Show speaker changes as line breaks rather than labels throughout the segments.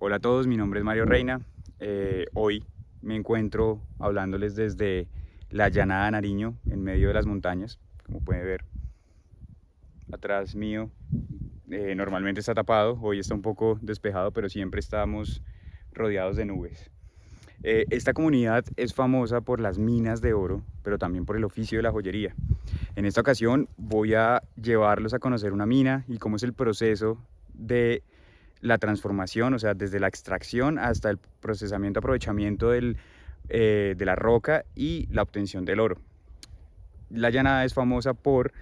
Hola a todos, mi nombre es Mario Reina. Eh, hoy me encuentro hablándoles desde la llanada Nariño, en medio de las montañas, como pueden ver. Atrás mío eh, normalmente está tapado, hoy está un poco despejado, pero siempre estamos rodeados de nubes. Eh, esta comunidad es famosa por las minas de oro, pero también por el oficio de la joyería. En esta ocasión voy a llevarlos a conocer una mina y cómo es el proceso de la transformación, o sea, desde la extracción hasta el procesamiento, aprovechamiento del, eh, de la roca y la obtención del oro. La llanada es famosa por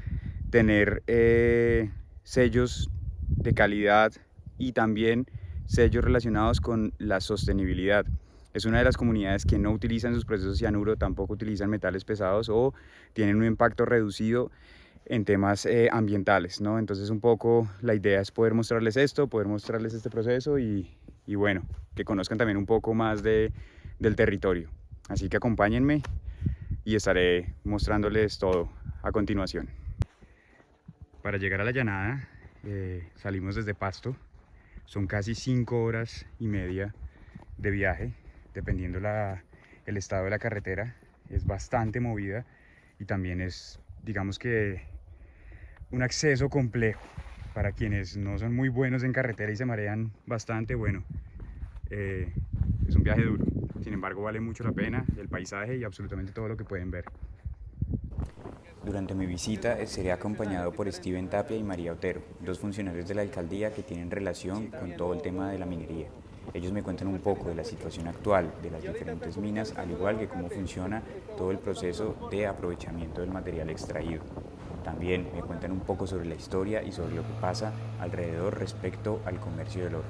tener eh, sellos de calidad y también sellos relacionados con la sostenibilidad. Es una de las comunidades que no utilizan sus procesos cianuro, tampoco utilizan metales pesados o tienen un impacto reducido en temas eh, ambientales, ¿no? Entonces un poco la idea es poder mostrarles esto, poder mostrarles este proceso y, bueno, que conozcan también un poco más de, del territorio. Así que acompáñenme y estaré mostrándoles todo a continuación. Para llegar a la llanada eh, salimos desde Pasto, son casi cinco horas y media de viaje, dependiendo la, el estado de la carretera, es bastante movida y también es, digamos que un acceso complejo para quienes no son muy buenos en carretera y se marean bastante, bueno, eh, es un viaje duro. Sin embargo, vale mucho la pena el paisaje y absolutamente todo lo que pueden ver.
Durante mi visita seré acompañado por Steven Tapia y María Otero, dos funcionarios de la alcaldía que tienen relación con todo el tema de la minería. Ellos me cuentan un poco de la situación actual de las diferentes minas, al igual que cómo funciona todo el proceso de aprovechamiento del material extraído. También me cuentan un poco sobre la historia y sobre lo que pasa alrededor respecto al comercio del oro.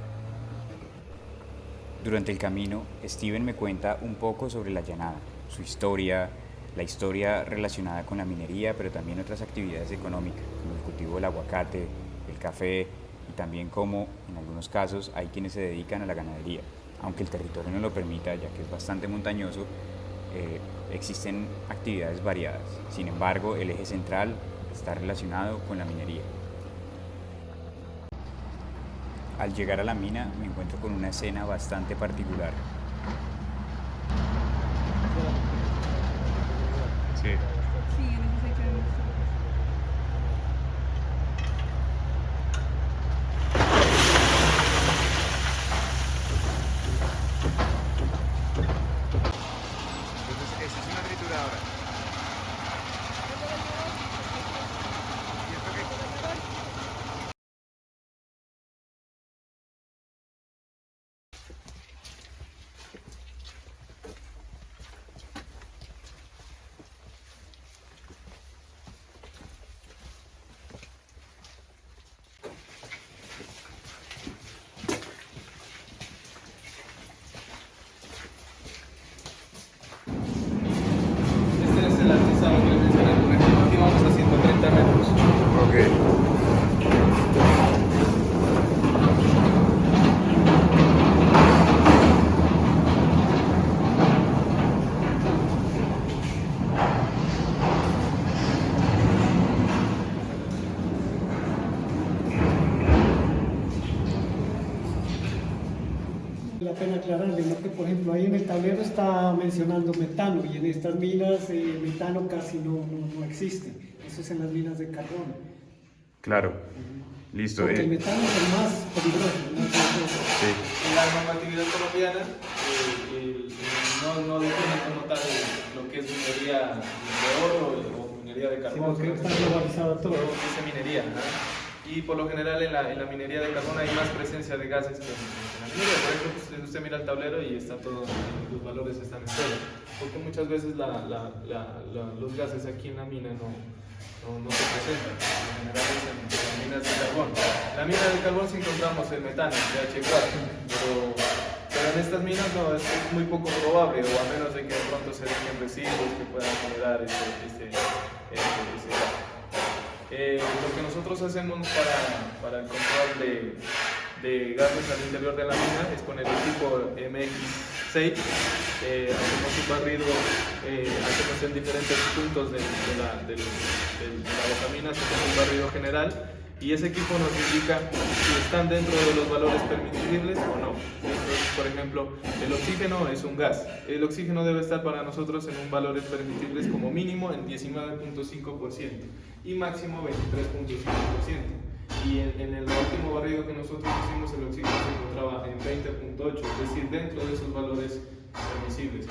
Durante el camino, Steven me cuenta un poco sobre la llanada, su historia, la historia relacionada con la minería, pero también otras actividades económicas, como el cultivo del aguacate, el café y también cómo, en algunos casos, hay quienes se dedican a la ganadería. Aunque el territorio no lo permita, ya que es bastante montañoso, eh, existen actividades variadas. Sin embargo, el eje central está relacionado con la minería. Al llegar a la mina me encuentro con una escena bastante particular.
Sí.
la que por ejemplo ahí en el tablero está mencionando metano y en estas minas eh, metano casi no, no, existe, eso es en las minas de carbón.
Claro, listo.
Porque el
eh.
metano es el más peligroso.
Sí. En la normatividad colombiana eh, no, no define como tal lo que es minería de oro o minería de carbón.
Sí, que está globalizado todo.
Dice minería, y por lo general en la, en la, minería de carbón hay más presencia de gases que en, la minería. Por ejemplo, pues, usted mira el tablero y está todo, los valores están en cero. Porque muchas veces la, los gases aquí en la mina no, no, se presentan. En general es en, las minas de carbón. En la mina de carbón sí encontramos el metano, el H4, pero, pero en estas minas no, es, muy poco probable, o a menos de que de pronto se dejen residuos que puedan generar este, este, este, este eh, lo que nosotros hacemos para, para el control de, de, gases al interior de la mina es con el equipo MX6, eh, hacemos un barrido, eh, hacemos en diferentes puntos de, la, de la hacemos un barrido general y ese equipo nos indica si están dentro de los valores permisibles o no. Entonces, por ejemplo, el oxígeno es un gas. El oxígeno debe estar para nosotros en un valores permisibles como mínimo en 19.5% y máximo 23.5%. Y en, en, el último barrido que nosotros hicimos, el oxígeno se encontraba en 20.8, es decir, dentro de esos valores permisibles.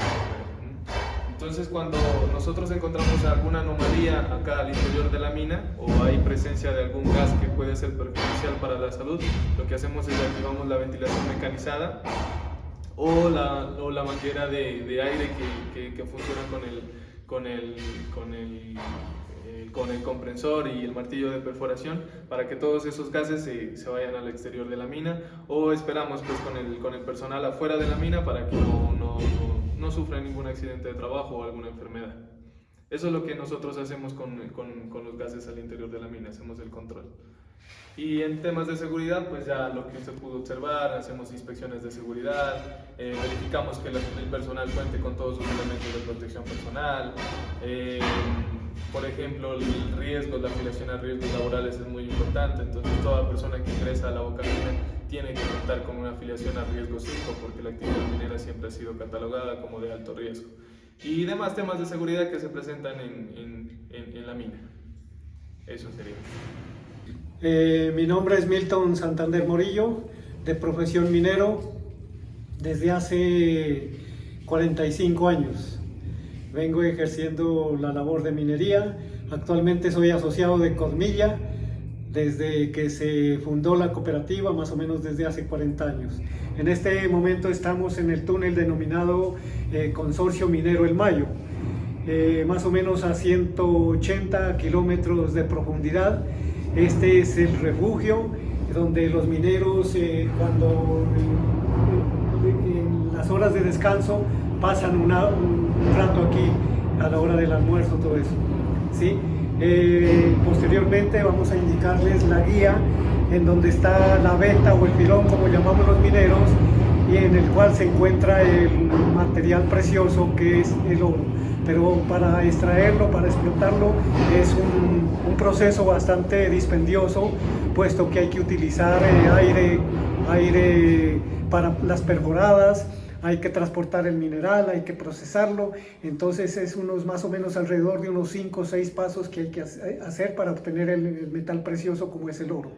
Entonces cuando nosotros encontramos alguna anomalía acá al interior de la mina o hay presencia de algún gas que puede ser perjudicial para la salud, lo que hacemos es activamos la ventilación mecanizada o la, o la manguera de, de aire que, que, que, funciona con el, con el, con el eh, con el comprensor y el martillo de perforación para que todos esos gases se, se, vayan al exterior de la mina o esperamos pues con el, con el personal afuera de la mina para que no, no, no sufra ningún accidente de trabajo o alguna enfermedad. Eso es lo que nosotros hacemos con, con, con, los gases al interior de la mina, hacemos el control. Y en temas de seguridad, pues ya lo que usted pudo observar, hacemos inspecciones de seguridad, eh, verificamos que el personal cuente con todos sus elementos de protección personal. Eh, por ejemplo, el riesgo, la afiliación a riesgos laborales es muy importante, entonces toda persona que ingresa a la boca tiene que contar con una afiliación a riesgo 5 porque la actividad minera siempre ha sido catalogada como de alto riesgo. Y demás temas de seguridad que se presentan en, en, en, en la mina. Eso sería.
Eh, mi nombre es Milton Santander Morillo, de profesión minero desde hace 45 años. Vengo ejerciendo la labor de minería. Actualmente soy asociado de Cosmilla desde que se fundó la cooperativa, más o menos desde hace 40 años. En este momento estamos en el túnel denominado eh, Consorcio Minero El Mayo, eh, más o menos a 180 kilómetros de profundidad. Este es el refugio donde los mineros eh, cuando en las horas de descanso pasan un rato aquí a la hora del almuerzo, todo eso. ¿sí? Eh, posteriormente vamos a indicarles la guía en donde está la veta o el filón, como llamamos los mineros, y en el cual se encuentra el material precioso que es el oro. Pero para extraerlo, para explotarlo, es un, un proceso bastante dispendioso, puesto que hay que utilizar eh, aire, aire para las perforadas, hay que transportar el mineral, hay que procesarlo, entonces es unos más o menos alrededor de unos 5 o 6 pasos que hay que hacer para obtener el metal precioso como es el oro.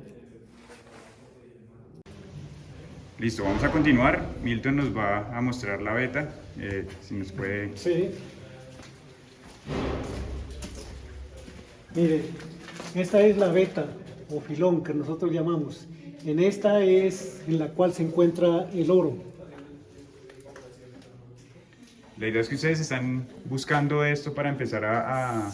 Listo, vamos a continuar. Milton nos va a mostrar la beta, eh, si nos puede...
Sí. Mire, esta es la beta o filón que nosotros llamamos. En esta es en la cual se encuentra el oro.
La idea es que ustedes están buscando esto para empezar a, a,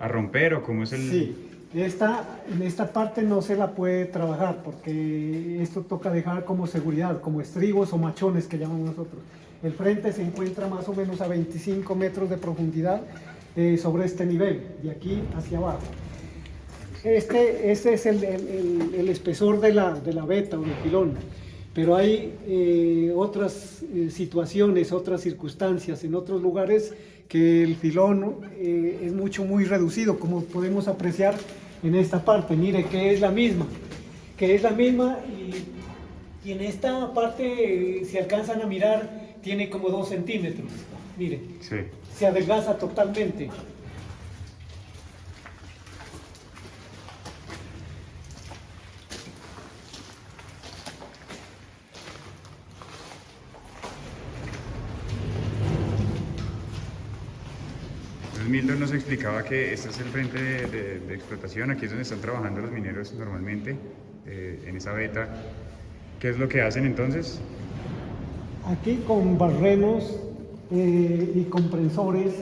a romper o cómo es el...
Sí, esta, en esta parte no se la puede trabajar porque esto toca dejar como seguridad, como estribos o machones que llamamos nosotros. El frente se encuentra más o menos a 25 metros de profundidad eh, sobre este nivel, de aquí hacia abajo. Este, este es el, el, el espesor de la, de la beta o del filón pero hay eh, otras eh, situaciones, otras circunstancias en otros lugares que el filón eh, es mucho, muy reducido, como podemos apreciar en esta parte. Mire que es la misma, que es la misma y, y en esta parte, eh, si alcanzan a mirar, tiene como dos centímetros. Mire,
Sí.
Se adelgaza totalmente.
Milton nos explicaba que este es el frente de, de- de explotación, aquí es donde están trabajando los mineros normalmente, eh, en esa beta. ¿Qué es lo que hacen entonces?
Aquí con barrenos eh, y compresores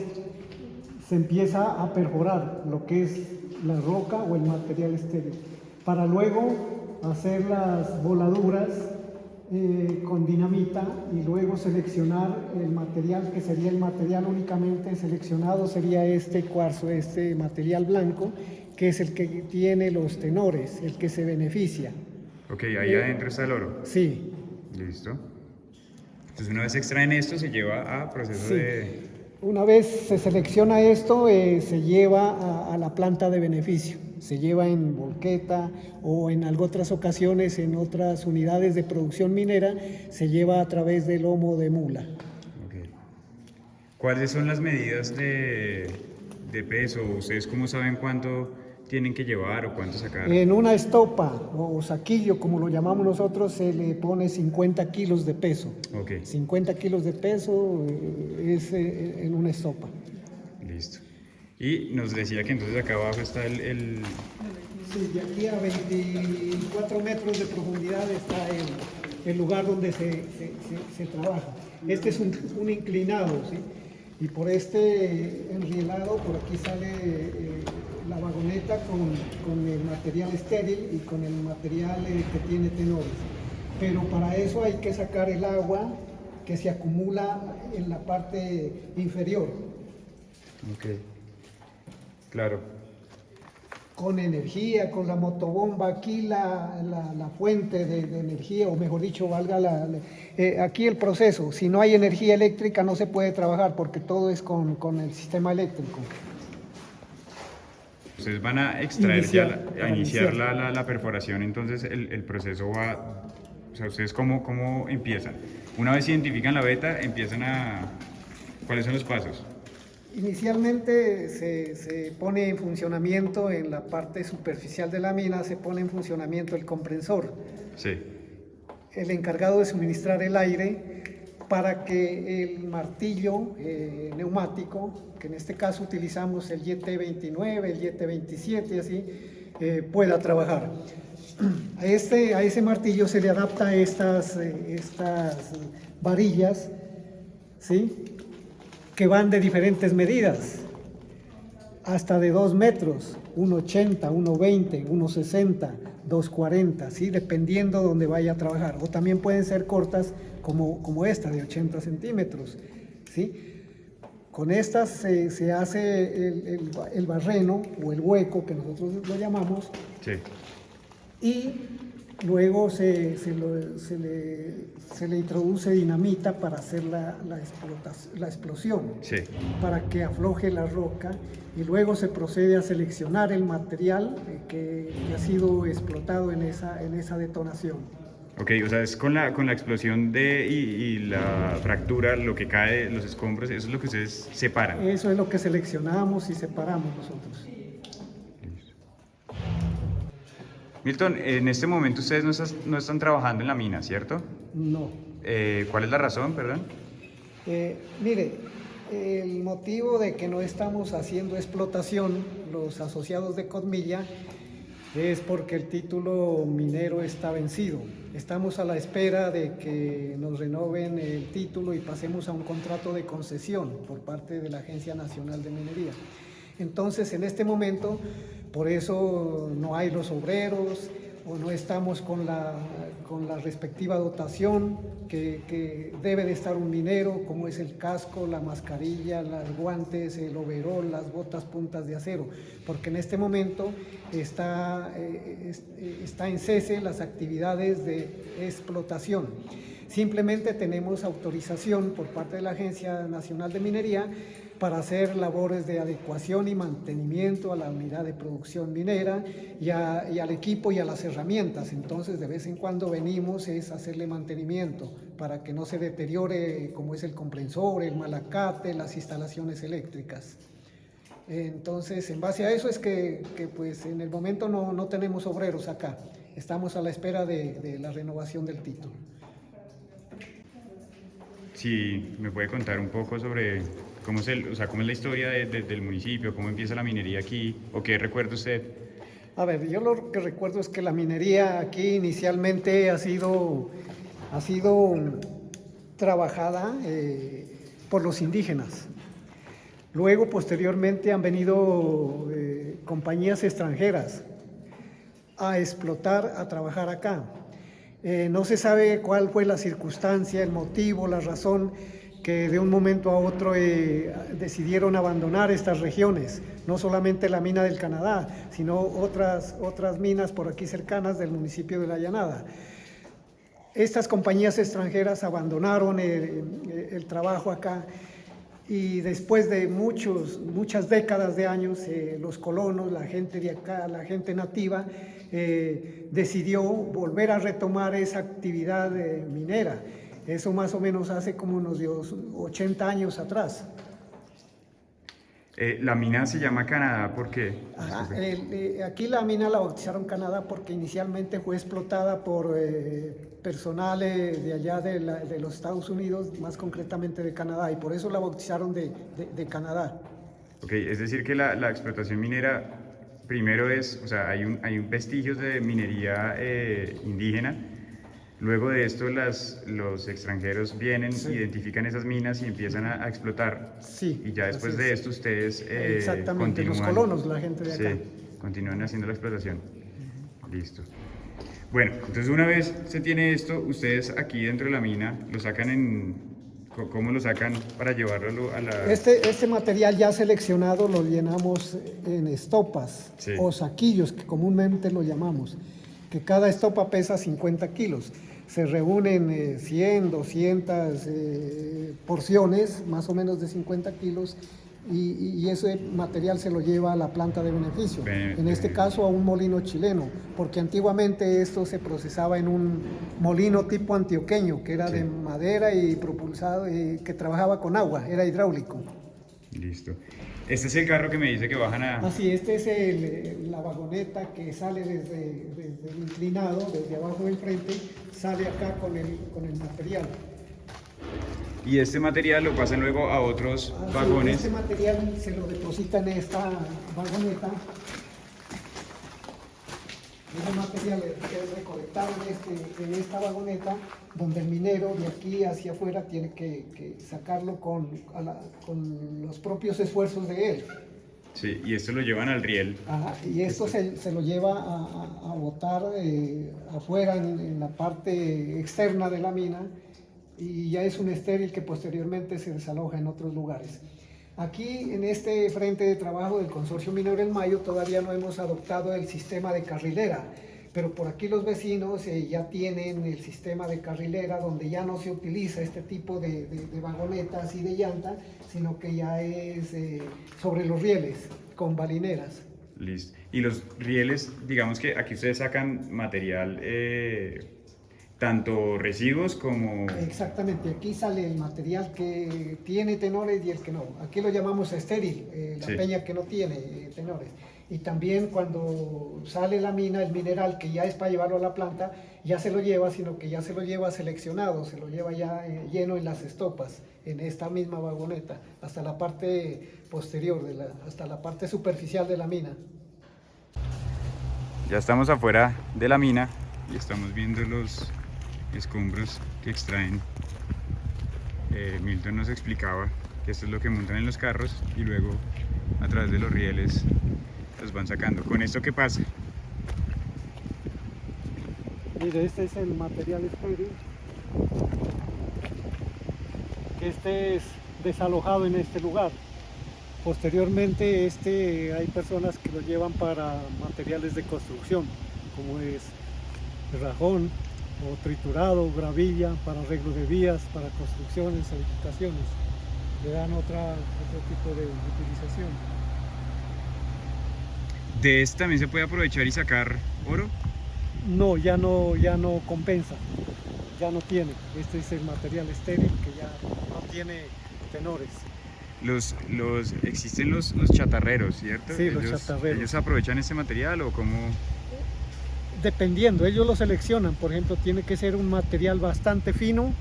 se empieza a perforar lo que es la roca o el material estéril, para luego hacer las voladuras eh, con dinamita y luego seleccionar el material que sería el material únicamente seleccionado sería este cuarzo, este material blanco, que es el que tiene los tenores, el que se beneficia.
Ok, ahí adentro está el oro.
Sí,
Listo. Entonces una vez extraen esto se lleva a proceso
Sí.
de...
Una vez se selecciona esto, eh, se lleva a, a la planta de beneficio. se lleva en volqueta o en otras ocasiones en otras unidades de producción minera se lleva a través del lomo de mula.
¿Cuáles son las medidas de, de peso? ¿Ustedes cómo saben cuánto tienen que llevar o cuánto sacar?
En una estopa o saquillo, como lo llamamos nosotros, se le pone 50 kilos de peso.
Okay.
50 kilos de peso eh, es eh, en una estopa.
Listo. Y nos decía que entonces acá abajo está el... el...
Sí, de aquí a 24 metros de profundidad está el, el lugar donde se, se, se, trabaja. Este es un, un inclinado, ¿sí? Y por este enrielado, por aquí sale... Eh, la vagoneta con, con, el material estéril y con el material eh, que tiene tenores. Pero para eso hay que sacar el agua que se acumula en la parte inferior.
Ok, claro.
Con energía, con la motobomba, aquí la, la, la fuente de, de, energía, o mejor dicho, valga la, eh, aquí el proceso. Si no hay energía eléctrica no se puede trabajar porque todo es con, con el sistema eléctrico.
Ustedes van a extraer iniciar, ya, a iniciar, La, la, la, perforación, entonces el, el, proceso va, o sea, ustedes cómo, cómo empiezan. Una vez identifican la beta, empiezan a, ¿cuáles son los pasos?
Inicialmente se, se, pone en funcionamiento en la parte superficial de la mina, se pone en funcionamiento el comprensor.
Sí.
El encargado de suministrar el aire para que el martillo eh, neumático, que en este caso utilizamos el YT29, el YT27 y así, eh, pueda trabajar. A, este, a ese martillo se le adapta estas, eh, estas varillas, ¿sí? que van de diferentes medidas, hasta de 2 metros, 1,80, 1,20, 1,60, 2,40, ¿sí? dependiendo de donde vaya a trabajar. O también pueden ser cortas como, como esta de 80 centímetros. ¿sí? Con estas se, se hace el, el, el, barreno o el hueco que nosotros lo llamamos.
Sí.
Y luego se, se, lo, se, le, se, le, introduce dinamita para hacer la, la, la explosión,
sí.
para que afloje la roca y luego se procede a seleccionar el material que, que ha sido explotado en esa, en esa detonación.
Ok, o sea, es con la, con la explosión de, y, y, la fractura, lo que cae, los escombros, eso es lo que ustedes separan.
Eso es lo que seleccionamos y separamos nosotros.
Milton, en este momento ustedes no, estás, no están trabajando en la mina, ¿cierto?
No.
Eh, ¿Cuál es la razón, perdón?
Eh, mire, el motivo de que no estamos haciendo explotación, los asociados de Codmilla, es porque el título minero está vencido. Estamos a la espera de que nos renoven el título y pasemos a un contrato de concesión por parte de la Agencia Nacional de Minería. Entonces, en este momento, por eso no hay los obreros o no estamos con la, con la respectiva dotación que, debe de estar un minero, como es el casco, la mascarilla, los guantes, el overol, las botas puntas de acero, porque en este momento está, eh, está en cese las actividades de explotación. Simplemente tenemos autorización por parte de la Agencia Nacional de Minería para hacer labores de adecuación y mantenimiento a la unidad de producción minera y, al equipo y a las herramientas. Entonces, de vez en cuando venimos es hacerle mantenimiento para que no se deteriore como es el comprensor, el malacate, las instalaciones eléctricas. Entonces, en base a eso es que, pues en el momento no, no, tenemos obreros acá. Estamos a la espera de, la renovación del título.
Sí, me puede contar un poco sobre ¿Cómo es, el, o sea, cómo es la historia de, de, del municipio? ¿Cómo empieza la minería aquí? ¿O qué recuerda usted?
A ver, yo lo que recuerdo es que la minería aquí inicialmente ha sido, ha sido trabajada eh, por los indígenas. Luego, posteriormente, han venido eh, compañías extranjeras a explotar, a trabajar acá. Eh, no se sabe cuál fue la circunstancia, el motivo, la razón que de un momento a otro eh, decidieron abandonar estas regiones, no solamente la mina del Canadá, sino otras, otras minas por aquí cercanas del municipio de La Llanada. Estas compañías extranjeras abandonaron el, el trabajo acá y después de muchos, muchas décadas de años, eh, los colonos, la gente de acá, la gente nativa, eh, decidió volver a retomar esa actividad eh, minera. Eso más o menos hace como unos 80 años atrás.
Eh, la mina se llama Canadá porque...
Eh, aquí la mina la bautizaron Canadá porque inicialmente fue explotada por eh, personales de allá de, los Estados Unidos, más concretamente de Canadá, y por eso la bautizaron de, Canadá.
Ok, es decir que la, explotación minera primero es, o sea, hay, un, hay un vestigios de minería indígena, Luego de esto las, los extranjeros vienen, identifican esas minas y empiezan a, explotar.
Sí.
Y ya después de esto ustedes
eh, Exactamente, los colonos, la gente de acá. Sí,
continúan haciendo la explotación. Listo. Bueno, entonces una vez se tiene esto, ustedes aquí dentro de la mina lo sacan en... ¿Cómo lo sacan para llevarlo a la...?
Este, este material ya seleccionado lo llenamos en estopas o saquillos, que comúnmente lo llamamos, que cada estopa pesa 50 kilos se reúnen 100, eh, 200 eh, porciones, más o menos de 50 kilos, y, ese material se lo lleva a la planta de beneficio, en este caso a un molino chileno, porque antiguamente esto se procesaba en un molino tipo antioqueño, que era de madera y propulsado, y que trabajaba con agua, era hidráulico.
Listo. Este es el carro que me dice que bajan a...
Así, este es el, la vagoneta que sale desde, desde, el inclinado, desde abajo del frente, sale acá con el, con el material.
Y este material lo pasan luego a otros vagones.
Este material se lo depositan en esta vagoneta ese material es recolectado en, este, en, esta vagoneta, donde el minero de aquí hacia afuera tiene que, sacarlo con, con, los propios esfuerzos de él.
Sí, y esto lo llevan al riel.
Ajá, y esto se, se, lo lleva a, a, botar eh, afuera en, en, la parte externa de la mina y ya es un estéril que posteriormente se desaloja en otros lugares. Aquí en este frente de trabajo del Consorcio Minero El Mayo todavía no hemos adoptado el sistema de carrilera, pero por aquí los vecinos eh, ya tienen el sistema de carrilera donde ya no se utiliza este tipo de, vagonetas y de llanta, sino que ya es eh, sobre los rieles, con balineras.
Listo. Y los rieles, digamos que aquí ustedes sacan material eh, tanto residuos como...
Exactamente, aquí sale el material que tiene tenores y el que no. Aquí lo llamamos estéril, eh, la peña que no tiene eh, tenores. Y también cuando sale la mina, el mineral que ya es para llevarlo a la planta, ya se lo lleva, sino que ya se lo lleva seleccionado, se lo lleva ya eh, lleno en las estopas, en esta misma vagoneta, hasta la parte posterior, de la, hasta la parte superficial de la mina.
Ya estamos afuera de la mina y estamos viendo los escombros que extraen. Eh, Milton nos explicaba que esto es lo que montan en los carros y luego a través de los rieles los van sacando. ¿Con esto qué pasa?
Este es el material estéril. Este es desalojado en este lugar. Posteriormente este hay personas que lo llevan para materiales de construcción, como es rajón, o triturado, gravilla para arreglo de vías, para construcciones, edificaciones. Le dan otra, otro tipo de utilización.
¿De este también se puede aprovechar y sacar oro?
No, ya no, ya no compensa, ya no tiene. Este es el material estéril que ya no tiene tenores.
Los, los, existen los, los chatarreros, ¿cierto?
Sí, los chatarreros.
¿Ellos aprovechan este material o cómo?
Dependiendo, ellos lo seleccionan, por ejemplo, tiene que ser un material bastante fino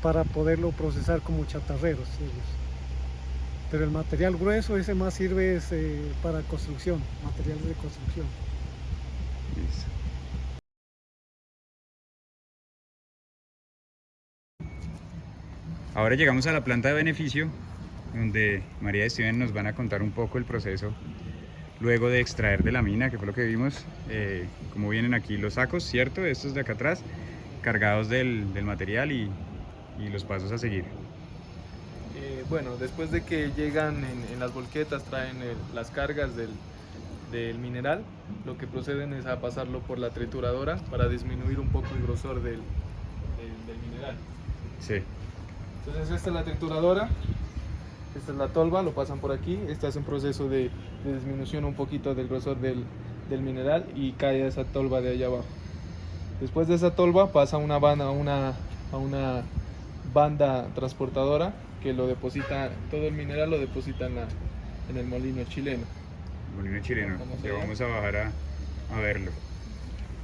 para poderlo procesar como chatarreros. Pero el material grueso, ese más sirve eh, para construcción, materiales de construcción.
Ahora llegamos a la planta de beneficio, donde María y Steven nos van a contar un poco el proceso luego de extraer de la mina, que fue lo que vimos, eh, como vienen aquí los sacos, ¿cierto? Estos de acá atrás, cargados del, del material y, y, los pasos a seguir.
Eh, bueno, después de que llegan en, las volquetas, traen las cargas del, del, mineral, lo que proceden es a pasarlo por la trituradora para disminuir un poco el grosor del, del, mineral.
Sí.
Entonces esta es la trituradora, esta es la tolva, lo pasan por aquí, este hace un proceso de, de disminución un poquito del grosor del, del, mineral y cae esa tolva de allá abajo. Después de esa tolva pasa una banda, una, a una banda transportadora que lo deposita, todo el mineral lo deposita en, la, en el molino chileno.
Molino chileno, ya vamos a bajar a, a verlo.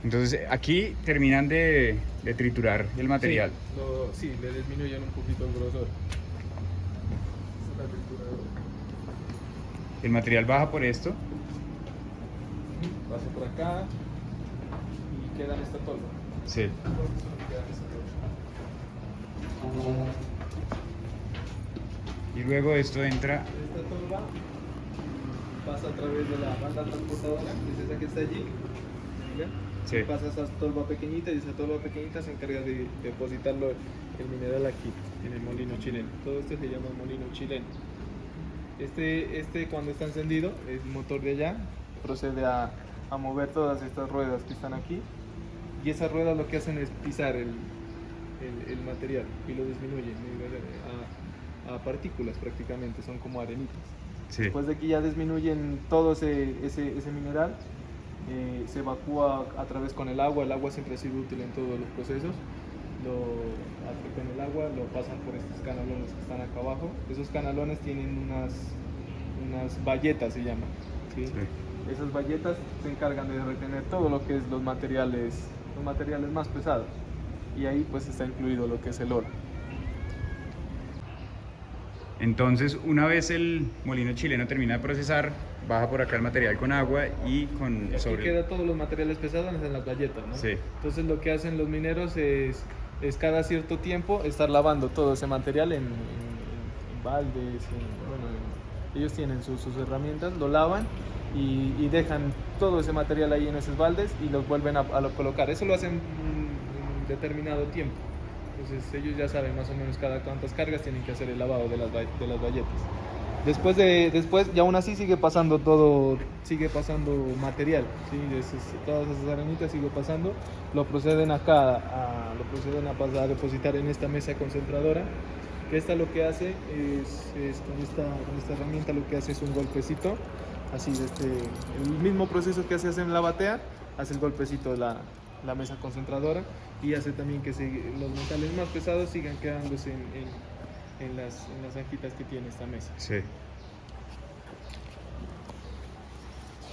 Entonces aquí terminan de, de triturar el material.
Sí, lo, sí, le disminuyen un poquito el grosor.
El material baja por esto.
Pasa por acá y queda en esta tolva.
Sí. Y luego esto entra.
Esta tolva pasa a través de la banda transportadora, que es esa que está allí.
Sí.
Pasa esa tolva pequeñita y esa tolva pequeñita se encarga de depositarlo el mineral aquí, en el molino chileno. Todo esto se llama molino chileno. Este, este cuando está encendido, el motor de allá procede a, a mover todas estas ruedas que están aquí y esas ruedas lo que hacen es pisar el, el, el material y lo disminuyen a, a, partículas prácticamente, son como arenitas.
Sí.
Después de que ya disminuyen todo ese, ese, ese mineral, eh, se evacúa a través con el agua, el agua siempre ha sido útil en todos los procesos, lo, con el agua lo pasan por estos canalones que están acá abajo, esos canalones tienen unas, unas bayetas se llaman, ¿sí?
Sí.
esas bayetas se encargan de retener todo lo que es los materiales, los materiales más pesados y ahí pues está incluido lo que es el oro.
Entonces, una vez el molino chileno termina de procesar, baja por acá el material con agua y con
Y aquí
sobre
queda todos los materiales pesados en las bayetas, ¿no?
Sí.
Entonces lo que hacen los mineros es, es cada cierto tiempo estar lavando todo ese material en, en- en baldes, en- bueno, en- ellos tienen sus, sus herramientas, lo lavan y, dejan todo ese material ahí en esos baldes y los vuelven a, a lo- colocar. Eso lo hacen un determinado tiempo. Entonces ellos ya saben más o menos cada cuántas cargas tienen que hacer el lavado de las, de las bayetas. Después de después y aún así sigue pasando todo, sigue pasando material, ¿sí? De todas esas arenitas sigue pasando, lo proceden acá, a, lo proceden a, pasar, a depositar en esta mesa concentradora, que esta lo que hace es, es con, esta, con esta herramienta lo que hace es un golpecito, así de este, el mismo proceso que se hace en la batea, hace el golpecito la, la mesa concentradora y hace también que se- los metales más pesados sigan quedándose en, en- en las, en las zanjitas que tiene esta mesa.
Sí.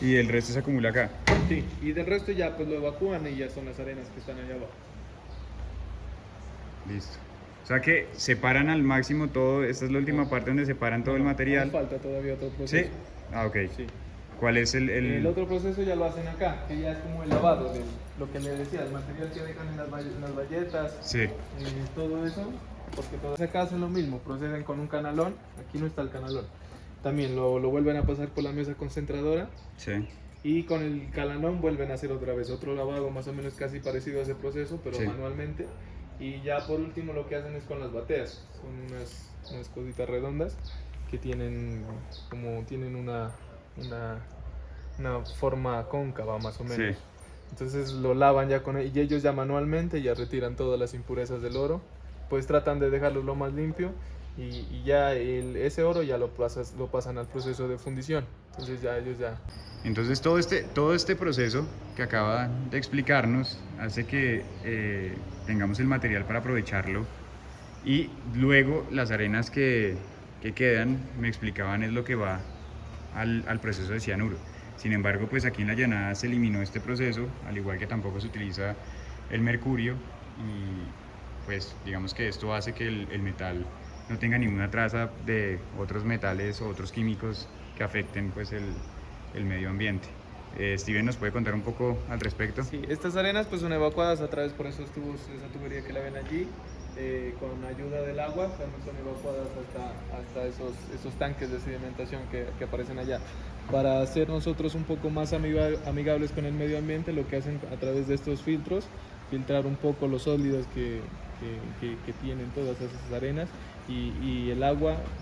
Y el resto se acumula acá.
Sí, y del resto ya pues lo evacúan y ya son las arenas que están allá abajo.
Listo. O sea que separan al máximo todo, esta es la última parte donde separan todo el
Aún
material.
falta todavía otro
¿Sí?
proceso.
Ah, ok.
Sí.
¿Cuál es el, el-
El otro proceso ya lo hacen acá, que ya es como el lavado de lo que le decía, el material que dejan en las, en las bayetas,
Sí.
eh, todo eso, porque todas acá hacen lo mismo, proceden con un canalón, aquí no está el canalón. También lo, lo vuelven a pasar por la mesa concentradora
Sí.
y con el canalón vuelven a hacer otra vez otro lavado más o menos casi parecido a ese proceso, pero
Sí.
manualmente. Y ya por último lo que hacen es con las bateas, son unas, unas cositas redondas que tienen como tienen una, una, una forma cóncava más o menos.
Sí.
Entonces lo lavan ya con y ellos ya manualmente ya retiran todas las impurezas del oro, pues tratan de dejarlo lo más limpio y, ya ese oro ya lo, pasan al proceso de fundición. Entonces ya ellos ya
Entonces todo este, todo este proceso que acaba de explicarnos hace que eh, tengamos el material para aprovecharlo y luego las arenas que, que quedan, me explicaban, es lo que va al, al proceso de cianuro. Sin embargo, pues aquí en la llanada se eliminó este proceso, al igual que tampoco se utiliza el mercurio pues digamos que esto hace que el, el metal no tenga ninguna traza de otros metales o otros químicos que afecten pues el, el medio ambiente. Eh, Steven nos puede contar un poco al respecto.
Sí, estas arenas pues son evacuadas a través por esos tubos, esa tubería que la ven allí, eh, con ayuda del agua, también son evacuadas hasta, hasta esos, esos tanques de sedimentación que, que aparecen allá. Para ser nosotros un poco más amiga- amigables con el medio ambiente, lo que hacen a través de estos filtros, filtrar un poco los sólidos que, que- que- que tienen todas esas arenas y, y el agua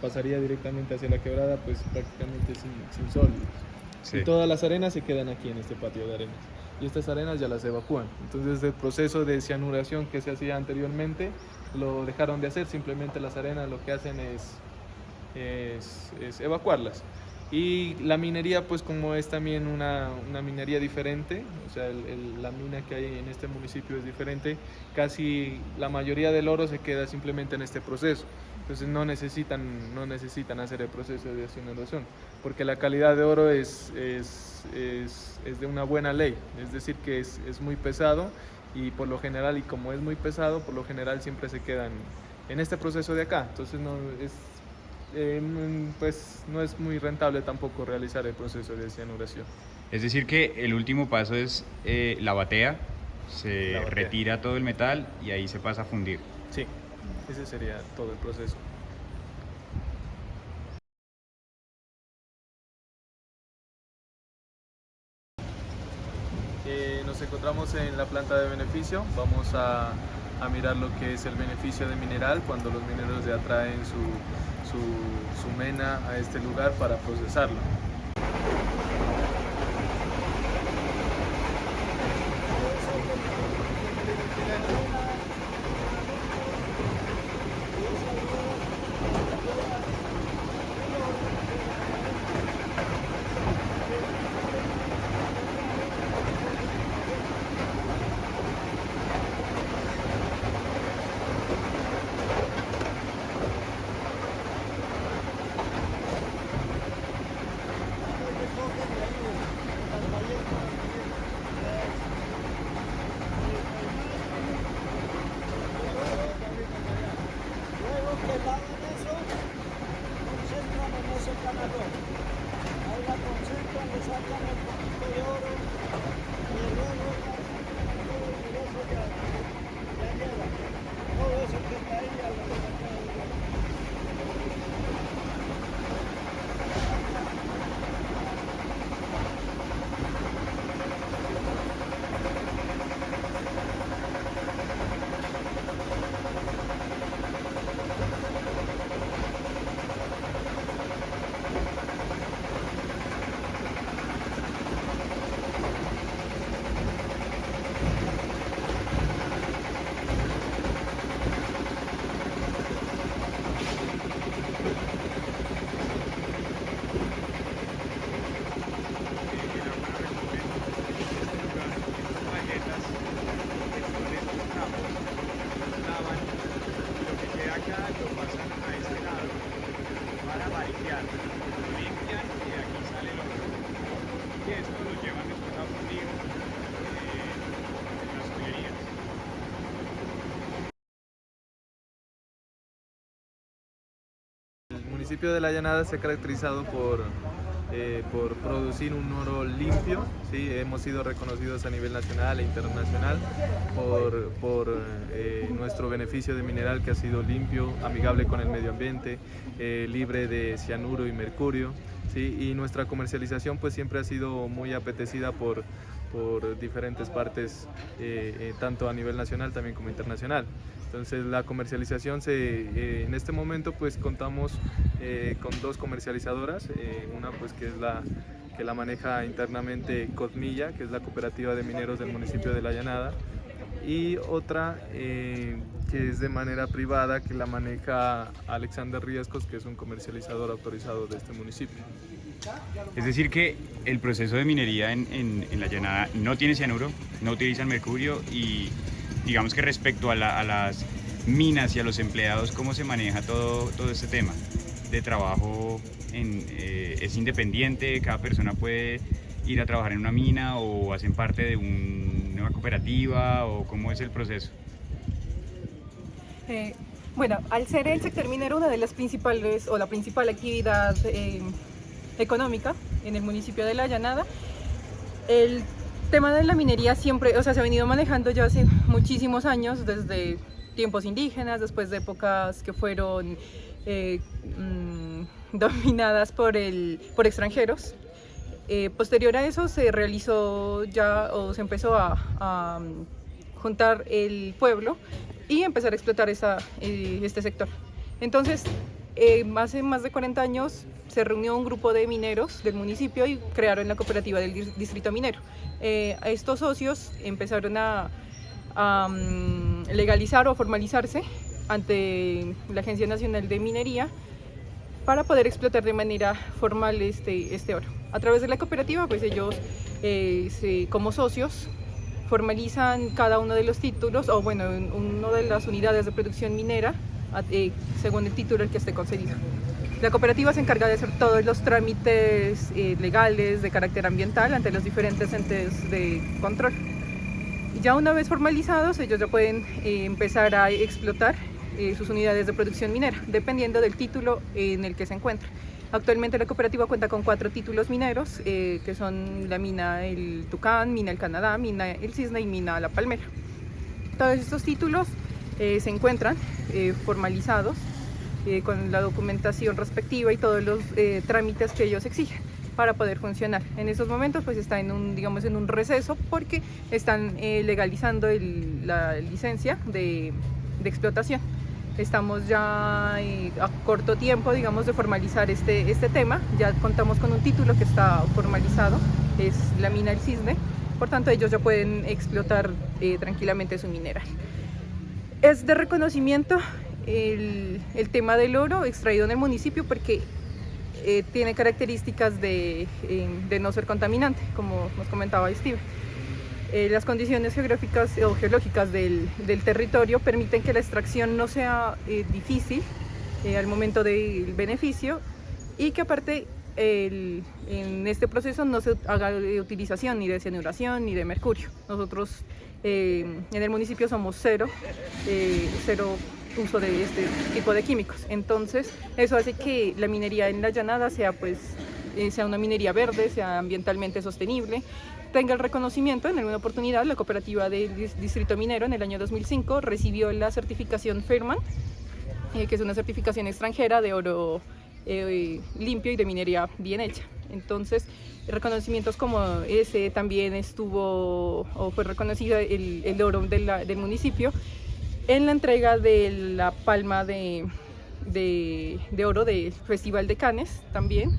pasaría directamente hacia la quebrada pues prácticamente sin, sin sólidos.
Sí.
Y todas las arenas se quedan aquí en este patio de arenas. Y estas arenas ya las evacúan. Entonces el proceso de cianuración que se hacía anteriormente lo dejaron de hacer. Simplemente las arenas lo que hacen es es, evacuarlas. Y la minería, pues como es también una, una minería diferente, o sea, la mina que hay en este municipio es diferente, casi la mayoría del oro se queda simplemente en este proceso. Entonces no necesitan, no necesitan hacer el proceso de desinundación, porque la calidad de oro es, es, es, es de una buena ley, es decir, que es, es, muy pesado y por lo general, y como es muy pesado, por lo general siempre se quedan en este proceso de acá. Entonces no es, eh, pues no es muy rentable tampoco realizar el proceso de cianuración.
Es decir que el último paso es eh, la batea, se
La batea.
retira todo el metal y ahí se pasa a fundir.
Sí, ese sería todo el proceso. Eh, nos encontramos en la planta de beneficio, vamos a, a mirar lo que es el beneficio de mineral cuando los mineros ya traen su, su, mena a este lugar para procesarlo. Municipio de La Llanada se ha caracterizado por, eh, por producir un oro limpio, ¿sí? hemos sido reconocidos a nivel nacional e internacional por, por eh, nuestro beneficio de mineral que ha sido limpio, amigable con el medio ambiente, eh, libre de cianuro y mercurio, ¿sí? y nuestra comercialización pues siempre ha sido muy apetecida por, por diferentes partes, eh, eh, tanto a nivel nacional también como internacional. Entonces la comercialización se, eh, en este momento pues contamos con dos comercializadoras, una pues que es la que la maneja internamente Cosmilla, que es la cooperativa de mineros del municipio de La Llanada, y otra eh, que es de manera privada que la maneja Alexander Riescos, que es un comercializador autorizado de este municipio.
Es decir que el proceso de minería en, en- en la llanada no tiene cianuro, no utilizan mercurio y digamos que respecto a, la- a las minas y a los empleados, ¿cómo se maneja todo, todo este tema de trabajo? En, eh, ¿Es independiente? ¿Cada persona puede ir a trabajar en una mina o hacen parte de un- una cooperativa o cómo es el proceso?
Eh, bueno, al ser el sector minero una de las principales o la principal actividad eh, económica en el municipio de La Llanada, el tema de la minería siempre, o sea, se ha venido manejando ya hace muchísimos años, desde tiempos indígenas, después de épocas que fueron eh, mm, dominadas por, el, por extranjeros. Eh, posterior a eso se realizó ya o se empezó a, a, mm, juntar el pueblo y empezar a explotar esa, eh, este sector. Entonces, eh, hace más de 40 años se reunió un grupo de mineros del municipio y crearon la cooperativa del dis- distrito minero. Eh, estos socios empezaron a, mm, legalizar o formalizarse ante la Agencia Nacional de Minería para poder explotar de manera formal este, este oro. A través de la cooperativa, pues ellos eh, como socios formalizan cada uno de los títulos, o bueno, una de las unidades de producción minera, según el título el que esté concedido. La cooperativa se encarga de hacer todos los trámites eh, legales de carácter ambiental ante los diferentes entes de control. Ya una vez formalizados, ellos ya pueden empezar a explotar sus unidades de producción minera, dependiendo del título en el que se encuentran. Actualmente la cooperativa cuenta con cuatro títulos mineros, eh, que son la mina El Tucán, mina El Canadá, mina El Cisne y mina La Palmera. Todos estos títulos eh, se encuentran eh, formalizados con la documentación respectiva y todos los trámites que ellos exigen para poder funcionar. En estos momentos pues está en un, digamos, en un receso porque están legalizando la licencia de explotación. Estamos ya eh, a corto tiempo, digamos, de formalizar este, este tema. Ya contamos con un título que está formalizado, es la mina El Cisne. Por tanto, ellos ya pueden explotar eh, tranquilamente su mineral. Es de reconocimiento el, el, tema del oro extraído en el municipio porque eh, tiene características de, de no ser contaminante, como nos comentaba Steve. Eh, las condiciones geográficas o geológicas del, territorio permiten que la extracción no sea eh, difícil eh, al momento del beneficio y que aparte en este proceso no se haga utilización ni de cianuración ni de mercurio. Nosotros en el municipio somos cero, cero uso de este tipo de químicos. Entonces eso hace que la minería en la llanada sea pues sea una minería verde, sea ambientalmente sostenible tenga el reconocimiento, en alguna oportunidad la cooperativa del Distrito Minero en el año 2005 recibió la certificación Fairman, eh, que es una certificación extranjera de oro eh, limpio y de minería bien hecha. Entonces, reconocimientos como ese también estuvo o fue reconocido el, oro del municipio en la entrega de la palma de, de oro del Festival de Cannes también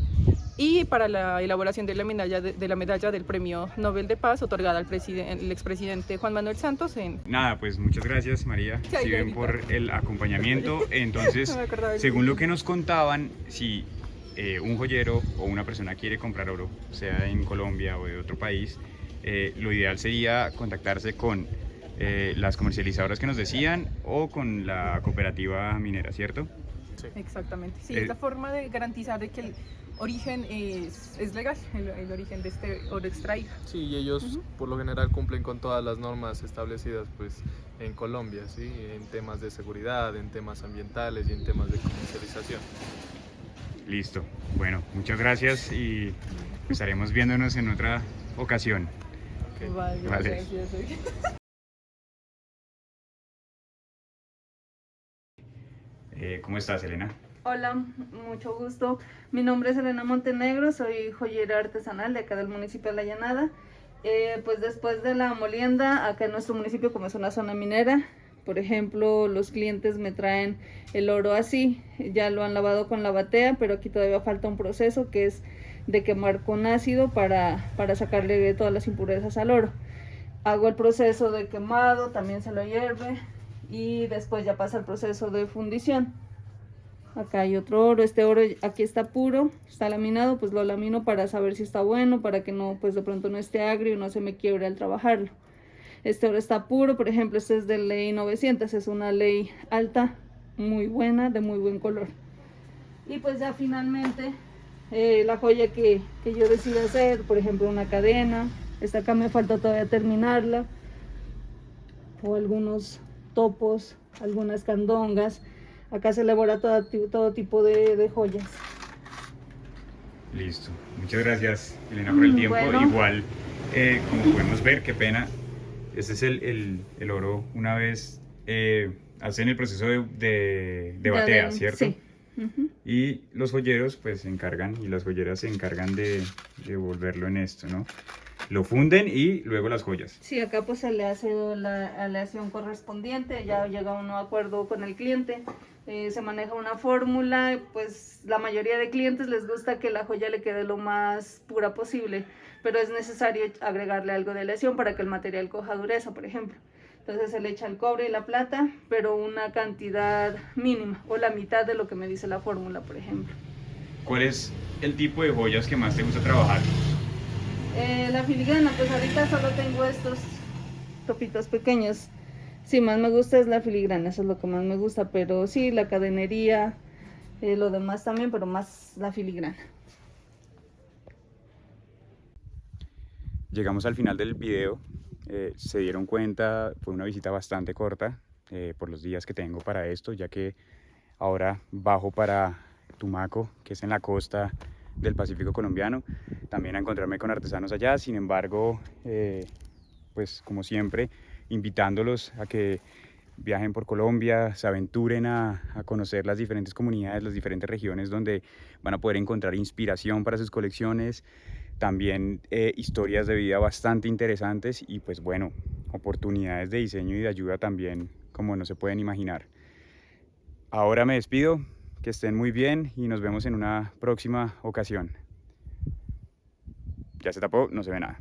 y para la elaboración de la medalla, de, la medalla del Premio Nobel de Paz otorgada al el expresidente Juan Manuel Santos. En...
Nada, pues muchas gracias María, si ven por el acompañamiento. Entonces, según lo que nos contaban, si eh, un joyero o una persona quiere comprar oro, sea en Colombia o de otro país, eh, lo ideal sería contactarse con eh, las comercializadoras que nos decían o con la cooperativa minera, ¿cierto?
Sí. Exactamente. Sí, es la forma de garantizar de que el origen es, es legal, el, origen de este oro extraído.
Sí, y ellos por lo general cumplen con todas las normas establecidas pues en Colombia, ¿sí? en temas de seguridad, en temas ambientales y en temas de comercialización.
Listo. Bueno, muchas gracias y estaremos viéndonos en otra ocasión.
Vale, vale.
Eh, ¿Cómo estás, Elena?
Hola, mucho gusto. Mi nombre es Elena Montenegro, soy joyera artesanal de acá del municipio de La Llanada. Eh, pues después de la molienda, acá en nuestro municipio como es una zona minera, por ejemplo, los clientes me traen el oro así, ya lo han lavado con la batea, pero aquí todavía falta un proceso que es de quemar con ácido para, para sacarle todas las impurezas al oro. Hago el proceso de quemado, también se lo hierve y después ya pasa el proceso de fundición acá hay otro oro, este oro aquí está puro, está laminado, pues lo lamino para saber si está bueno, para que no, pues de pronto no esté agrio y no se me quiebre al trabajarlo. Este oro está puro, por ejemplo, este es de ley 900, es una ley alta, muy buena, de muy buen color. Y pues ya finalmente eh, la joya que, que yo decido hacer, por ejemplo una cadena, esta acá me falta todavía terminarla, o algunos topos, algunas candongas, Acá se elabora todo, todo tipo de, joyas.
Listo. Muchas gracias, Elena, por el tiempo. Igual, eh, como podemos ver, qué pena. Este es el, el, oro una vez eh, hacen el proceso de, de, batea, ¿cierto? Sí. Y los joyeros pues se encargan y las joyeras se encargan de, de volverlo en esto, ¿no? Lo funden y luego las joyas.
Sí, acá pues se le hace la aleación correspondiente, ya llega un acuerdo con el cliente, eh, se maneja una fórmula, pues la mayoría de clientes les gusta que la joya le quede lo más pura posible, pero es necesario agregarle algo de aleación para que el material coja dureza, por ejemplo. Entonces se le echa el cobre y la plata, pero una cantidad mínima o la mitad de lo que me dice la fórmula, por ejemplo.
¿Cuál es el tipo de joyas que más te gusta trabajar?
Eh, la filigrana, pues ahorita solo tengo estos topitos pequeños. Sí, más me gusta es la filigrana, eso es lo que más me gusta, pero sí, la cadenería, eh, lo demás también, pero más la filigrana.
Llegamos al final del video, eh, se dieron cuenta, fue una visita bastante corta eh, por los días que tengo para esto, ya que ahora bajo para Tumaco, que es en la costa del Pacífico colombiano, también a encontrarme con artesanos allá, sin embargo, eh, pues como siempre, invitándolos a que viajen por Colombia, se aventuren a, a, conocer las diferentes comunidades, las diferentes regiones donde van a poder encontrar inspiración para sus colecciones, también eh, historias de vida bastante interesantes y pues bueno, oportunidades de diseño y de ayuda también como no se pueden imaginar. Ahora me despido, que estén muy bien y nos vemos en una próxima ocasión. Ya se tapó, no se ve nada.